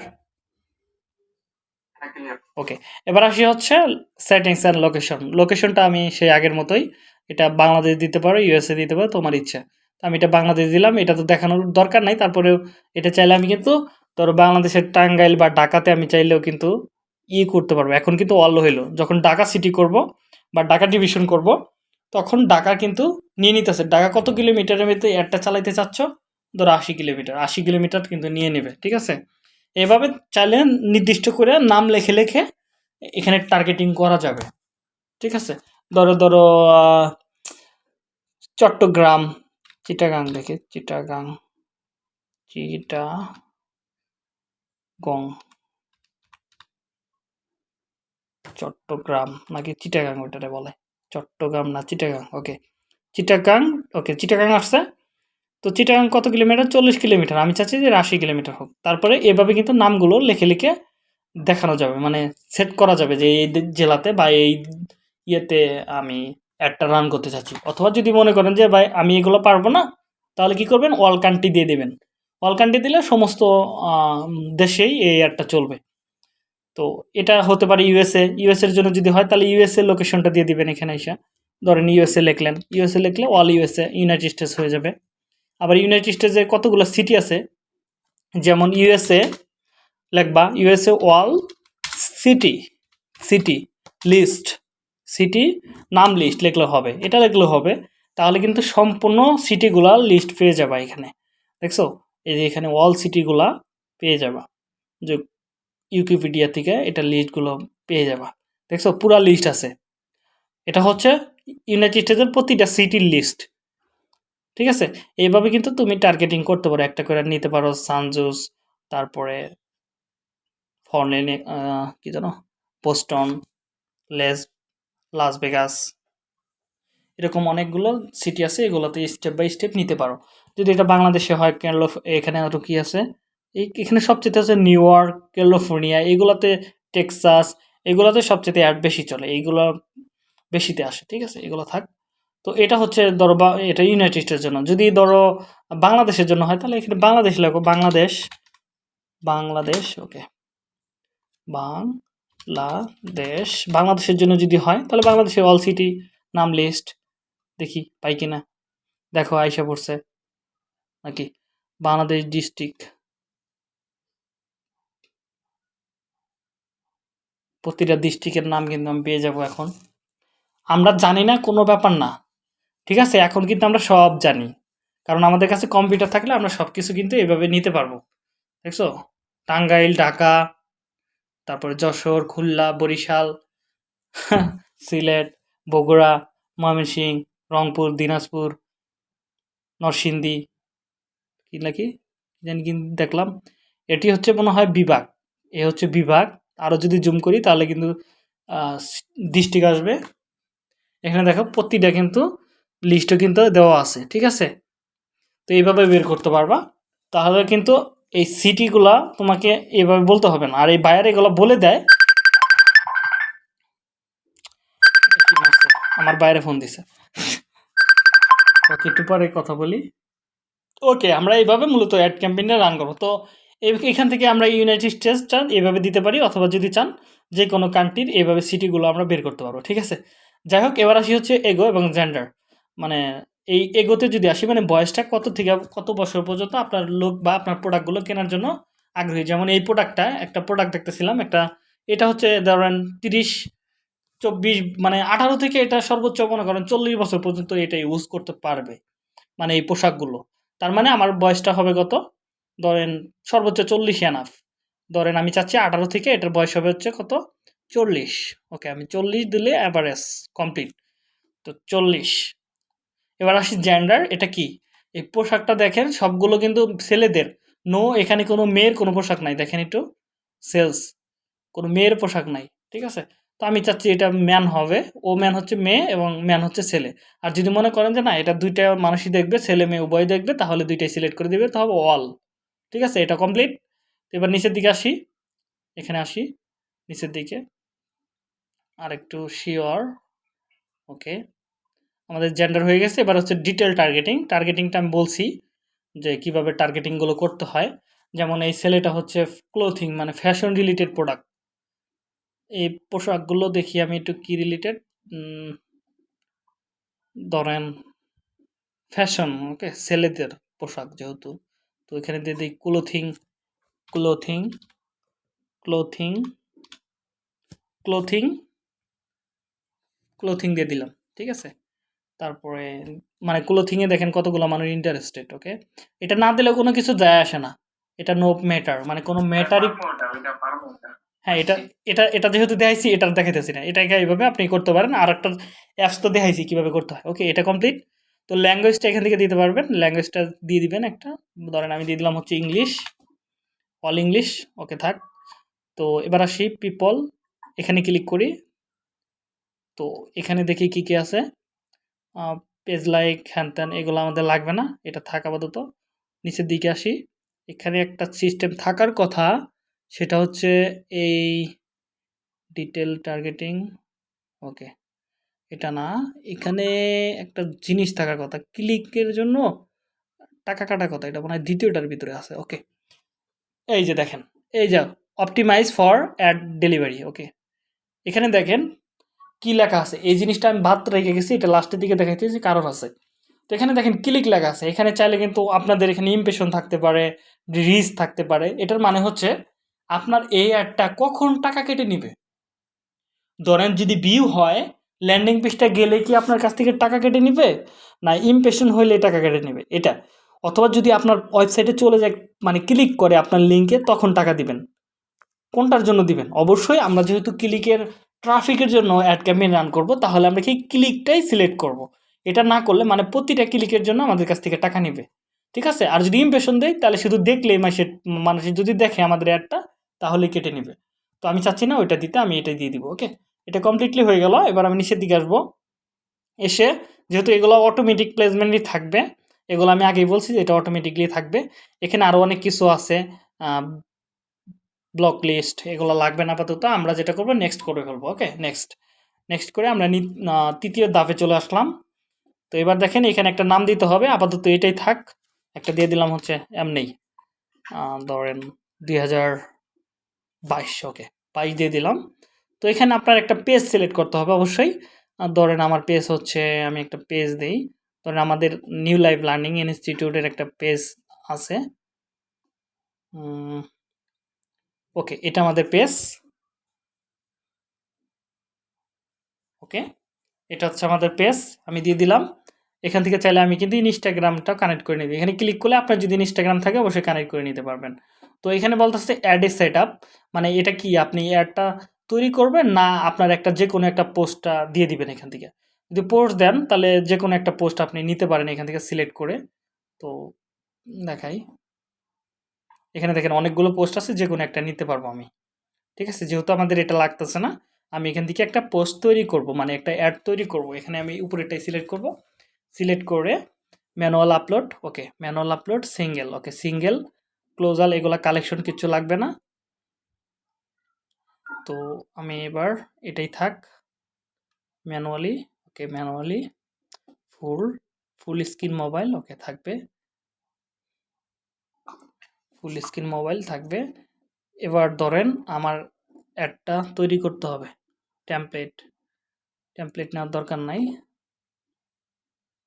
হ্যাঁ ক্লিয়ার ওকে এবার আসি হচ্ছে সেটিংস অ্যান্ড লোকেশন লোকেশনটা আমি সেই আগের মতোই এটা বাংলাদেশ দিতে পারো ইউএসএ দিতে পারো তোমার ইচ্ছা। আমি এটা বাংলাদেশ দিলাম, এটা তো দেখানোর দরকার নাই, তারপরেও এটা চাইলে আমি কিন্তু ধরো বাংলাদেশের টাঙ্গাইল বা ঢাকাতে আমি চাইলেও কিন্তু ই করতে পারব। এখন কিন্তু অল হইল। যখন ঢাকা সিটি করব বা ঢাকা ডিভিশন করব, তখন ঢাকা কিন্তু নিয়ে নিতেছে। ঢাকা কত কিলোমিটারের মধ্যে অ্যাডটা চালাইতে চাচ্ছ? ধরো আশি কিলোমিটার আশি কিলোমিটার কিন্তু নিয়ে নেবে, ঠিক আছে? এভাবে চাইলে নির্দিষ্ট করে নাম লেখে লেখে এখানে টার্গেটিং করা যাবে, ঠিক আছে? ধরো ধরো চট্টগ্রাম চিটাগাং দেখে চিটাগাং চিটাগং চট্টগ্রাম নাকি চিটাগাং ওইটারে বলে। চট্টগ্রাম না চিটাগাং ওকে চিটাগাং ওকে চিটাগাং আসছে। তো চিটাগাং কত কিলোমিটার? চল্লিশ কিলোমিটার। আমি চাচ্ছি যে আশি কিলোমিটার হোক। তারপরে এভাবে কিন্তু নামগুলো লিখে লিখে দেখানো যাবে। মানে সেট করা যাবে যে এই জেলাতে বা এই ইয়েতে আমি অ্যাডটা রান করতে চাচ্ছি। অথবা যদি মনে করেন যে, ভাই, আমি এগুলো পারব না, তাহলে কি করবেন? অল কান্ট্রি দিয়ে দেবেন। অল কান্ট্রি দিলে সমস্ত দেশেই এই অ্যাডটা চলবে। তো এটা হতে পারে ইউএসএ ইউএসএর জন্য যদি হয়, তাহলে ইউএসএ লোকেশনটা দিয়ে দিবেন এখানে এসে। ধরেন ইউএসএ লিখলেন। ইউএসএ লিখলে অল ইউএসএ ইউনাইটেড স্টেটস হয়ে যাবে। আবার ইউনাইটেড স্টেটসের কতগুলো সিটি আছে? যেমন ইউএসএ লিখবা USA all city city list city নাম লিস্ট লিখলে হবে, এটা লিখলে হবে, তাহলে কিন্তু সম্পূর্ণ সিটিগুলা লিস্ট পেয়ে যাবা এখানে। দেখছ? এই যে এখানে অল সিটিগুলা পেয়ে যাবা। যে ইউকিপিডিয়া থেকে এটা লিস্টগুলো পেয়ে যাবা। দেখছ? পুরা লিস্ট আছে। এটা হচ্ছে ইউনাইটেড স্টেটসের প্রতিটা সিটির লিস্ট ঠিক আছে? এইভাবে কিন্তু তুমি টার্গেটিং করতে পারো। একটা করে নিতে পারো সানজুস তারপরে ফর্নেনে কি জানো পোস্টন লেস লাস ভেগাস এরকম অনেকগুলো সিটি আছে, এগুলোতে স্টেপ বাই স্টেপ নিতে পারো। যদি এটা বাংলাদেশে হয় ক্যালো এখানে আরও কি আছে? এই এখানে সবচেয়ে আছে নিউ ইয়র্ক ক্যালিফোর্নিয়া এগুলোতে টেক্সাস এগুলোতে সবচেয়ে অ্যাড বেশি চলে। এইগুলো বেশিতে আসে, ঠিক আছে? এগুলো থাক। তো এটা হচ্ছে ধরো বা এটা ইউনাইটেড স্টেটের জন্য। যদি ধরো বাংলাদেশের জন্য হয়, তাহলে এখানে বাংলাদেশ লেখো। বাংলাদেশ বাংলাদেশ ওকে বাংলাদেশ। বাংলাদেশের জন্য যদি হয়, তাহলে বাংলাদেশের অল সিটি নাম লিস্ট দেখি, পাই কিনা। দেখো, আইসা পড়ছে। নাকি? বাংলাদেশ ডিস্ট্রিক্ট প্রতিটা ডিস্ট্রিক্টের নাম কিন্তু আমি পেয়ে যাব এখন। আমরা জানি না, কোনো ব্যাপার না। ঠিক আছে? এখন কিন্তু আমরা সব জানি। কারণ আমাদের কাছে কম্পিউটার থাকলে আমরা সব কিছু কিন্তু এভাবে নিতে পারব। দেখছ? টাঙ্গাইল, ঢাকা তারপরে যশোর, খুলনা, বরিশাল, সিলেট, বগুড়া ময়মনসিংহ রংপুর, দিনাজপুর, নরসিংদী কি নাকি? জানি কিন্তু দেখলাম। এটি হচ্ছে মনে হয় বিভাগ। এ হচ্ছে বিভাগ। আরও যদি জুম করি তাহলে কিন্তু ডিস্ট্রিক্ট আসবে। এখানে দেখো প্রতিটা কিন্তু লিস্টও কিন্তু দেওয়া আছে, ঠিক আছে? তো এইভাবে বের করতে পারবা। তাহলে কিন্তু এই সিটিগুলা তোমাকে এভাবে বলতে হবে না। আর এই বাইরে এগুলো বলে দেয়? আমার বাইরে ফোন দিছে। ওকে, একটু পরে কথা বলি। ওকে, আমরা এইভাবে মূলত অ্যাড ক্যাম্পেইনটা রান করব। তো এখান থেকে আমরা ইউনাইটেড স্টেটসটা এভাবে দিতে পারি, অথবা যদি চান, যে কোনো কান্ট্রির এইভাবে সিটিগুলো আমরা বের করতে পারব, ঠিক আছে? যাই হোক, এবার আসি হচ্ছে এগো এবং জেন্ডার মানে এই এগোতে যদি আসি মানে বয়সটা কত থেকে, কত বছর পর্যন্ত আপনার লোক বা আপনার প্রোডাক্টগুলো কেনার জন্য আগ্রহী? যেমন এই প্রোডাক্টটা একটা প্রোডাক্ট দেখতেছিলাম, একটা, এটা হচ্ছে ধরেন তিরিশ, চব্বিশ মানে আঠারো থেকে এটা সর্বোচ্চ মনে করেন চল্লিশ বছর পর্যন্ত এটা ইউজ করতে পারবে মানে এই পোশাকগুলো তার মানে আমার বয়সটা হবে কত? ধরেন সর্বোচ্চ চল্লিশ এনাফ ধরেন আমি চাচ্ছি আঠারো থেকে এটার বয়স হবে হচ্ছে কত? চল্লিশ। ওকে আমি চল্লিশ দিলে অ্যাভারেজ কমপ্লিট তো চল্লিশ। এবার আসি জেন্ডার এটা কি? এই পোশাকটা দেখেন, সবগুলো কিন্তু ছেলেদের। নো এখানে কোনো মেয়ের কোনো পোশাক নাই, দেখেন একটু। সেলস কোনো মেয়ের পোশাক নাই, ঠিক আছে? তো আমি চাচ্ছি এটা ম্যান হবে, ও ম্যান হচ্ছে মেয়ে এবং ম্যান হচ্ছে ছেলে। আর যদি মনে করেন যে না, এটা দুইটা মানুষই দেখবে, ছেলে মেয়ে উভয় দেখবে, তাহলে দুইটাই সিলেক্ট করে দেবে, তাহলে অল ঠিক আছে? এটা কমপ্লিট এবার নিচের দিকে আসি, এখানে আসি, নিচের দিকে। আর একটু শিওর ওকে আমাদের জেন্ডার হয়ে গেছে। এবার হচ্ছে ডিটেল টার্গেটিং টার্গেটিংটা আমি বলছি যে কীভাবে টার্গেটিংগুলো করতে হয়। যেমন এই ছেলেটা হচ্ছে ক্লোথিং মানে ফ্যাশন রিলেটেড প্রোডাক্ট এই পোশাকগুলো দেখি আমি একটু কি রিলেটেড ধরেন ফ্যাশন ওকে ছেলেদের পোশাক যেহেতু। তো এখানে দিয়ে দিই clothing clothing clothing clothing clothing দিয়ে দিলাম, ঠিক আছে? তারপরে মানে ক্লোথিংয়ে দেখেন কতগুলো মানুষ ইন্টারেস্টেড ওকে এটা না দিলেও কোনো কিছু যায় আসে না। এটা নো ম্যাটার মানে কোনো ম্যাটারই। হ্যাঁ এটা এটা এটা যেহেতু দেখাইছি এটা দেখাইতেছি না। এটাকে এইভাবে আপনি করতে পারেন আর একটা অ্যাপস তো দেখাইছি কীভাবে করতে হয় ওকে এটা কমপ্লিট তো ল্যাঙ্গুয়েজটা এখান থেকে দিতে পারবেন ল্যাঙ্গুয়েজটা দিয়ে দিবেন একটা। ধরেন আমি দিয়ে দিলাম হচ্ছে ইংলিশ অল ইংলিশ ওকে থাক। তো এবার আসি পিপল এখানে ক্লিক করি। তো এখানে দেখি কি কি আছে। পেজ লাইক হ্যান ত্যান এগুলো আমাদের লাগবে না, এটা থাক আপাতত। নিচের দিকে আসি। এখানে একটা সিস্টেম থাকার কথা, সেটা হচ্ছে এই ডিটেল টার্গেটিং ওকে এটা না। এখানে একটা জিনিস থাকার কথা ক্লিকের জন্য টাকা কাটার কথা, এটা মনে হয় দ্বিতীয়টার ভিতরে আছে ওকে এই যে দেখেন, এই যে optimize for ad delivery okay এখানে দেখেন কি লেখা আছে? এই জিনিসটা আমি বাদ রেখে গেছি, এটা লাস্টের দিকে দেখাইতেছি কারণ আছে। তো এখানে দেখেন ক্লিক লেখা আছে। এখানে চাইলে কিন্তু আপনাদের এখানে ইমপ্রেশন থাকতে পারে রিচ থাকতে পারে। এটার মানে হচ্ছে আপনার এই অ্যাডটা কখন টাকা কেটে নিবে? ধরেন যদি ভিউ হয় ল্যান্ডিং পেজটা গেলে কি আপনার কাছ থেকে টাকা কেটে নিবে? না ইমপ্রেশন হইলে টাকা কেটে নেবে। এটা। অথবা যদি আপনার ওয়েবসাইটে চলে যায় মানে ক্লিক করে আপনার লিঙ্কে তখন টাকা দিবেন। কোনটার জন্য দিবেন? অবশ্যই আমরা যেহেতু ক্লিকের ট্রাফিকের জন্য অ্যাড ক্যাম্পেইন রান করব, তাহলে আমরা কি ক্লিকটাই সিলেক্ট করব। এটা না করলে মানে প্রতিটা ক্লিকের জন্য আমাদের কাছ থেকে টাকা নেবে। ঠিক আছে? আর যদি ইমপ্রেশন দেয়, তাহলে শুধু দেখলেই মাসে মানুষ যদি দেখে আমাদের অ্যাডটা তাহলে কেটে নেবে। তো আমি চাচ্ছি না ওইটা দিতে, আমি এটা দিয়ে দিব ওকে এটা কমপ্লিটলি হয়ে গেল। এবার আমি নিচের দিকে আসব। এসে যেহেতু এগুলো অটোমেটিক প্লেসমেন্টই থাকবে, এগুলো আমি আগেই বলছি যে এটা অটোমেটিকলি থাকবে। এখানে আরও অনেক কিছু আছে ব্লক লিস্ট এগুলো লাগবে না আপাতত, আমরা যেটা করব নেক্সট করে ফেলব ওকে নেক্সট নেক্সট করে আমরা তৃতীয় ধাপে চলে আসলাম। তো এবার দেখেন এখানে একটা নাম দিতে হবে, আপাতত এটাই থাক, একটা দিয়ে দিলাম হচ্ছে এমনি ধরেন দুই হাজার বাইশ ওকে বাইশ দিয়ে দিলাম। তো এখানে আপনার একটা পেজ সিলেক্ট করতে হবে অবশ্যই। ধরেন আমার পেজ হচ্ছে, আমি একটা পেজ দিই। ধরেন আমাদের নিউ লাইফ লার্নিং ইনস্টিটিউটের একটা পেজ আছে। ওকে এটা আমাদের পেজ ওকে এটা হচ্ছে আমাদের পেজ আমি দিয়ে দিলাম। এখান থেকে চাইলে আমি কিন্তু ইনস্টাগ্রামটা কানেক্ট করে নিবি। এখানে ক্লিক করলে আপনার যদি ইনস্টাগ্রাম থাকে, অবশ্যই কানেক্ট করে নিতে পারবেন। তো এখানে বলতেছে অ্যাড এ সেট মানে এটা কি? আপনি অ্যাডটা তৈরি করবেন না আপনার একটা যে কোনো একটা পোস্টটা দিয়ে দিবেন এখান থেকে? যদি পোস্ট দেন, তাহলে যে কোনো একটা পোস্ট আপনি নিতে পারেন এখান থেকে সিলেক্ট করে। তো দেখাই। এখানে দেখেন অনেকগুলো পোস্ট আছে, যে কোনো একটা নিতে পারব আমি। ঠিক আছে? যেহেতু আমাদের এটা লাগতেছে না, আমি এখান থেকে একটা পোস্ট তৈরি করব মানে একটা অ্যাড তৈরি করব। এখানে আমি উপরেটাই সিলেক্ট করব। সিলেক্ট করে manual upload okay manual upload single okay single carousel এগুলা কালেকশন কিছু লাগবে না। তো আমি এবার এটাই থাক manually okay manually full full screen mobile okay থাকবে। ফুল স্ক্রিন মোবাইল থাকবে। এবার ধরেন আমার অ্যাডটা তৈরি করতে হবে। টেমপ্লেট টেমপ্লেট নেওয়ার দরকার নাই।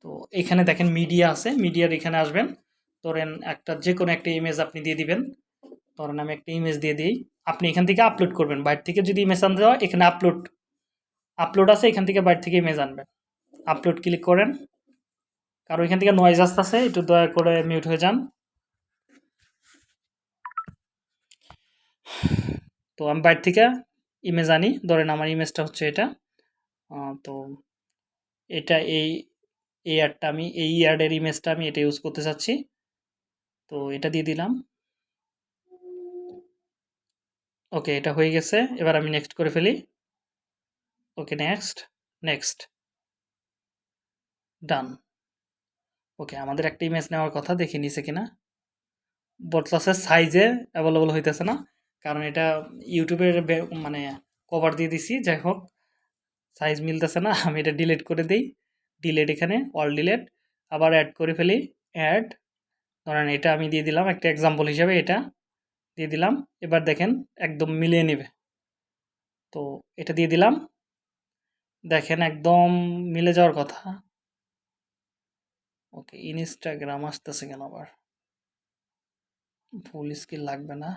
তো এখানে দেখেন মিডিয়া আছে মিডিয়ার এখানে আসবেন। ধরেন একটা যে কোনো একটা ইমেজ আপনি দিয়ে দিবেন। ধরেন আমি একটা ইমেজ দিয়ে দিই। আপনি এখান থেকে আপলোড করবেন। বাইরে থেকে যদি ইমেজ আনতে হয়, এখানে আপলোড আপলোড আছে, এখান থেকে বাইরে থেকে ইমেজ আনবেন। আপলোড ক্লিক করেন। কারণ এখান থেকে নয়েজ আসতেছে, একটু দয়া করে মিউট হয়ে যান। তো আমি বাইরে থেকে ইমেজ আনি। ধরেন আমার ইমেজটা হচ্ছে এটা। তো এটা এই এই আমি, এই অ্যাডের ইমেজটা আমি এটা ইউজ করতে চাচ্ছি। তো এটা দিয়ে দিলাম। ওকে, এটা হয়ে গেছে। এবার আমি নেক্সট করে ফেলি। ওকে নেক্সট নেক্সট ডান ওকে, আমাদের একটা ইমেজ নেওয়ার কথা, দেখে নিছে কিনা। বটলাসের সাইজে অ্যাভেলেবল হইতেছে না। কারণ এটা ইউটিউবের মানে কভার দিয়ে দিছি, যাই হোক সাইজ মিলতেছে না, আমি এটা ডিলিট করে দিই। ডিলেট এখানে অল ডিলেট আবার অ্যাড করে ফেলি অ্যাড ধরেন এটা আমি দিয়ে দিলাম, একটা এক্সাম্পল হিসাবে এটা দিয়ে দিলাম। এবার দেখেন, একদম মিলিয়ে নেবে। তো এটা দিয়ে দিলাম। দেখেন, একদম মিলে যাওয়ার কথা। ওকে ইনস্টাগ্রাম আসতেছে কেন আবার? ফুল স্কিল লাগবে না।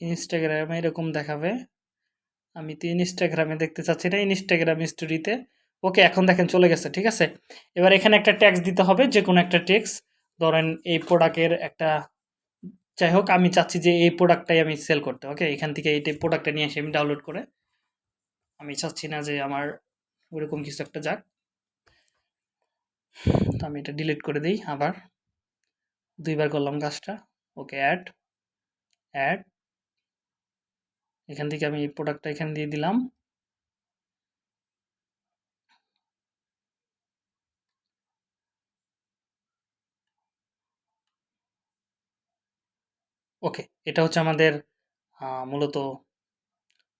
ইনস্টাগ্রামে এরকম দেখাবে। আমি তো ইনস্টাগ্রামে দেখতে চাচ্ছি না ইনস্টাগ্রাম স্টোরিতে ওকে এখন দেখেন চলে গেছে, ঠিক আছে? এবার এখানে একটা ট্যাক্স দিতে হবে যে কোনো একটা ট্যাক্স ধরেন এই প্রোডাক্টের একটা, যাই হোক, আমি চাচ্ছি যে এই প্রোডাক্টটাই আমি সেল করতে। ওকে এখান থেকে এই প্রোডাক্টটা নিয়ে এসে আমি ডাউনলোড করে, আমি চাচ্ছি না যে আমার ওরকম কিছু একটা যাক। তো আমি এটা ডিলিট করে দিই আবার। দুইবার করলাম কাজটা। ওকে অ্যাড অ্যাড এখান থেকে আমি এই প্রোডাক্টটা এখানে দিয়ে দিলাম। ওকে এটা হচ্ছে আমাদের মূলত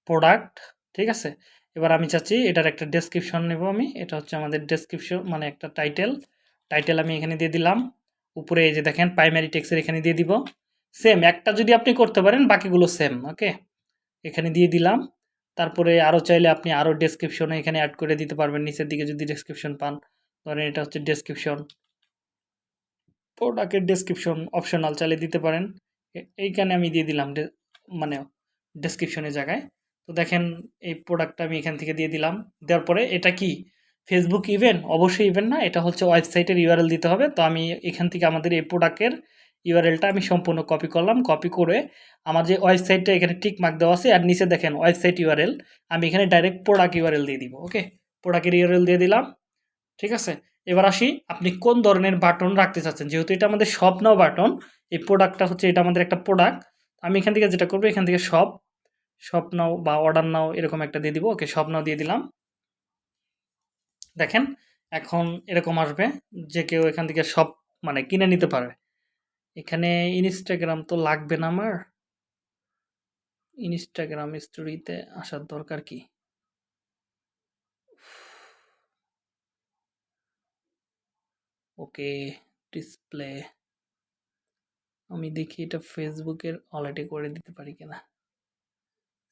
প্রোডাক্ট ঠিক আছে? এবার আমি চাচ্ছি এটার একটা ডেসক্রিপশন নেব আমি। এটা হচ্ছে আমাদের ডেসক্রিপশন মানে একটা টাইটেল টাইটেল আমি এখানে দিয়ে দিলাম। উপরে এই যে দেখেন প্রাইমারি টেক্সের এখানে দিয়ে দিব। সেম একটা যদি আপনি করতে পারেন, বাকিগুলো সেম ওকে এখানে দিয়ে দিলাম। তারপরে আরও চাইলে আপনি আরও ডেসক্রিপশনে এখানে অ্যাড করে দিতে পারবেন। নিচের দিকে যদি ডেসক্রিপশন পান, ধরেন এটা হচ্ছে ডেসক্রিপশন প্রোডাক্টের ডেসক্রিপশন অপশনাল চাইলে দিতে পারেন। এইখানে আমি দিয়ে দিলাম মানে ডেসক্রিপশনের জায়গায়। তো দেখেন এই প্রোডাক্টটা আমি এখান থেকে দিয়ে দিলাম। দেওয়ার পরে এটা কি? ফেসবুক ইভেন্ট অবশ্যই ইভেন্ট না, এটা হচ্ছে ওয়েবসাইটের ইউআরএল দিতে হবে। তো আমি এখান থেকে আমাদের এই প্রোডাক্টের ইউআরএলটা আমি সম্পূর্ণ কপি করলাম কপি করে আমার যে ওয়েবসাইটটা এখানে টিক মার্ক দেওয়া আছে, আর নিচে দেখেন ওয়েবসাইট ইউআরএল আমি এখানে ডাইরেক্ট প্রোডাক্ট ইউআরএল দিয়ে দিব ওকে প্রোডাক্টের ইউআরএল দিয়ে দিলাম, ঠিক আছে? এবার আসি, আপনি কোন ধরনের বাটন রাখতে চাচ্ছেন? যেহেতু এটা আমাদের সব নাও বাটন এই প্রোডাক্টটা হচ্ছে এটা আমাদের একটা প্রোডাক্ট আমি এখান থেকে যেটা করব, এখান থেকে সব সব নাও বা অর্ডার নাও এরকম একটা দিয়ে দিব ওকে সব নাও দিয়ে দিলাম। দেখেন, এখন এরকম আসবে যে কেউ এখান থেকে সব মানে কিনে নিতে পারবে এখানে ইনস্টাগ্রাম তো লাগবে না আমার। ইনস্টাগ্রাম স্টোরিতে আসার দরকার কি? ওকে ডিসপ্লে আমি দেখি এটা ফেসবুকের অলরেডি করে দিতে পারি কিনা।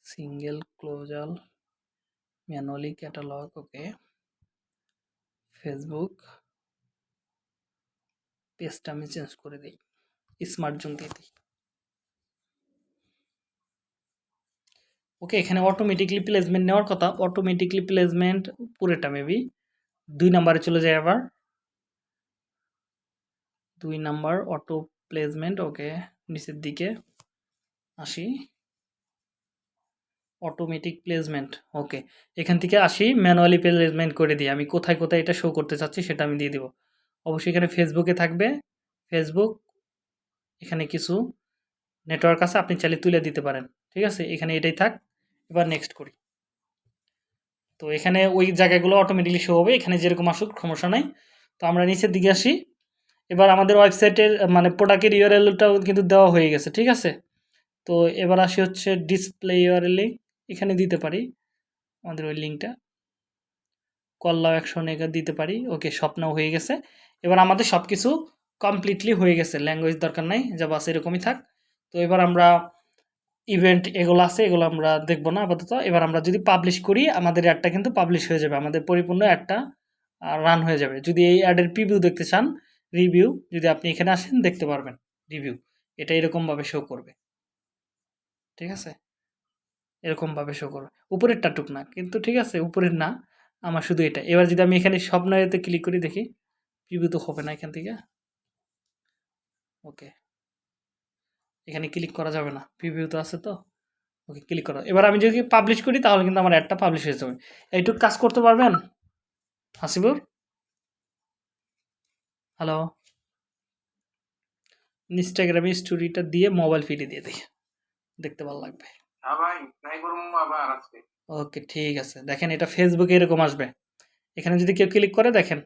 Single carousel manually catalog okay. Facebook পেজটা আমি চেঞ্জ করে দিই। স্মার্ট জোন দিয়ে দিই। ওকে এখানে অটোমেটিকলি প্লেসমেন্ট নেওয়ার কথা। অটোমেটিকলি প্লেসমেন্ট পুরোটা মেবি দুই নাম্বারে চলে যায় আবার। দুই নাম্বার অটো প্লেসমেন্ট ওকে নিচের দিকে আসি। অটোমেটিক প্লেসমেন্ট ওকে এখান থেকে আসি ম্যানুয়ালি প্লেসমেন্ট করে দিই। আমি কোথায় কোথায় এটা শো করতে চাচ্ছি সেটা আমি দিয়ে দিব। অবশ্যই এখানে ফেসবুকে থাকবে। ফেসবুক এখানে কিছু নেটওয়ার্ক আছে, আপনি চাইলে তুলে দিতে পারেন। ঠিক আছে? এখানে এটাই থাক। এবার নেক্সট করি। তো এখানে ওই জায়গাগুলো অটোমেটিকলি শো হবে। এখানে যেরকম আসুক, সমস্যা নাই। তো আমরা নিচের দিকে আসি। এবার আমাদের ওয়েবসাইটের মানে প্রোডাক্টের ইউআরএলটাও কিন্তু দেওয়া হয়ে গেছে। ঠিক আছে? তো এবার আসি হচ্ছে ডিসপ্লে ইউআরএলে এখানে দিতে পারি। আমাদের ওই লিঙ্কটা কল্লাও অ্যাকশন এখানে দিতে পারি। ওকে স্বপ্ন হয়ে গেছে। এবার আমাদের সব কিছু কমপ্লিটলি হয়ে গেছে ল্যাঙ্গুয়েজ দরকার নাই যা বাস এরকমই থাক। তো এবার আমরা ইভেন্ট এগুলো আছে, এগুলো আমরা দেখব না আপাতত। এবার আমরা যদি পাবলিশ করি, আমাদের অ্যাডটা কিন্তু পাবলিশ হয়ে যাবে, আমাদের পরিপূর্ণ অ্যাডটা রান হয়ে যাবে। যদি এই অ্যাডের প্রিভিউ দেখতে চান রিভিউ যদি আপনি এখানে আসেন, দেখতে পারবেন রিভিউ এটা এরকমভাবে শো করবে। ঠিক আছে? এরকমভাবে শো করবে। উপরেরটা টুক না, কিন্তু ঠিক আছে, উপরের না, আমার শুধু এটা। এবার যদি আমি এখানে স্বপ্নতে ক্লিক করি, দেখি প্রিভিউ তো হবে না এখান থেকে। ওকে। এখানে ক্লিক করা যাবে না। প্রিভিউ তো আছে তো? ওকে ক্লিক করো। এবার আমি যদি পাবলিশ করি তাহলে কিন্তু আমার অ্যাডটা পাবলিশ হয়ে যাবে। এইটুকু কাজ করতে পারবেন? হাসিবুর? হ্যালো ইনস্টাগ্রামে স্টোরিটা দিয়ে মোবাইল ফিডে দিয়ে দেখি দেখতে ভালো লাগবে। হ্যাঁ ওকে ঠিক আছে। দেখেন এটা ফেসবুকে এরকম আসবে। এখানে যদি কেউ ক্লিক করে দেখেন।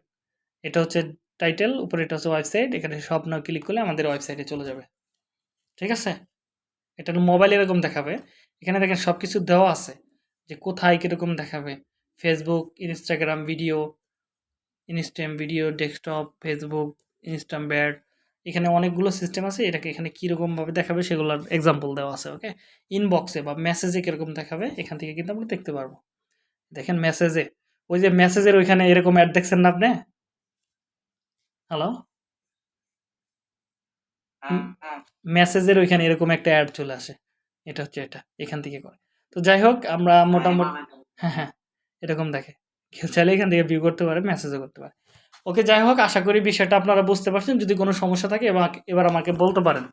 এটা হচ্ছে টাইটেল উপরে এটা হচ্ছে ওয়েবসাইট এখানে সব না ক্লিক করলে আমাদের ওয়েবসাইটে চলে যাবে। ঠিক আছে? এটা মোবাইল এরকম দেখাবে। এখানে দেখেন সব কিছু দেওয়া আছে যে কোথায় কীরকম দেখাবে। Facebook Instagram video Instagram video desktop Facebook Instagram bad এখানে অনেকগুলো সিস্টেম আছে, এটাকে এখানে কীরকমভাবে দেখাবে সেগুলোর এক্সাম্পল দেওয়া আছে ওকে ইনবক্সে বা মেসেজে কীরকম দেখাবে, এখান থেকে কিন্তু আমরা দেখতে পারব। দেখেন মেসেজে ওই যে মেসেজের ওইখানে এরকম অ্যাড দেখছেন না আপনি? হ্যালো হ্যাঁ হ্যাঁ। মেসেজের ওইখানে এরকম একটা অ্যাড চলে আসে। এটা হচ্ছে এটা এখান থেকে করে। তো যাই হোক আমরা মোটামুটি হ্যাঁ হ্যাঁ এরকম দেখে। কেউ চাইলে এখান থেকে ভিউ করতে পারে মেসেজও করতে পারে। ওকে যাই হোক আশা করি বিষয়টা আপনারা বুঝতে পারছেন। যদি কোনো সমস্যা থাকে এবার এবার আমাকে বলতে পারেন।